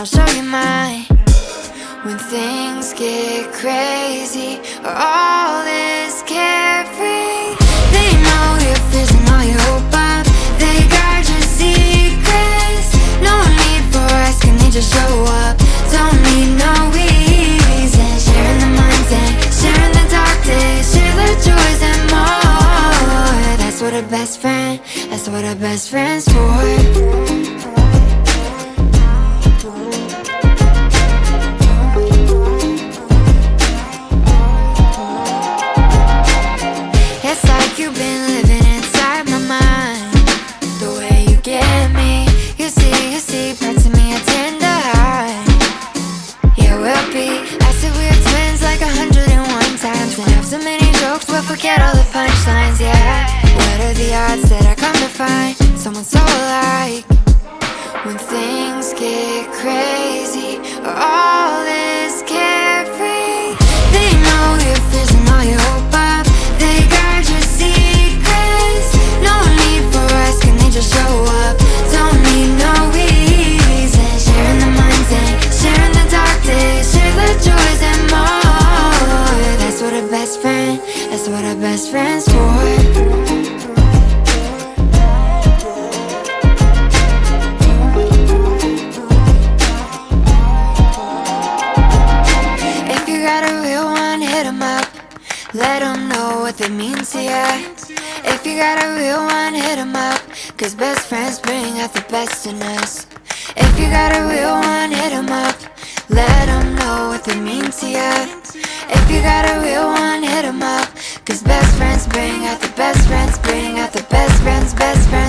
I'll show you mine. When things get crazy Or All is carefree. They know you're fizzing all your hope up They guard your secrets. No need for asking, they just show up? Don't need no reason. Sharing the minds and sharing the dark days Share the joys and more. That's what a best friend, that's what a best friend's for you've been living inside my mind. The way you get me You see, you see parts of me I tend to hide Yeah, we'll be acid we're twins like a hundred and one times. And have so many jokes we'll forget all the punchlines, yeah. What are the odds that I come to find Someone so alike? When things get crazy All is they best friends bring out the best friends, bring out the best friends, best friends,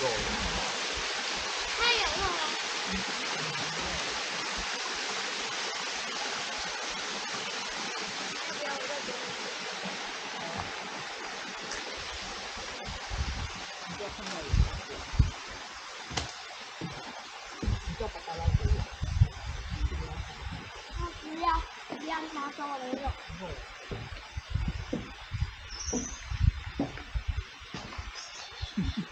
rồi. Hay ở rồi Hãy subscribe không bỏ lỡ những video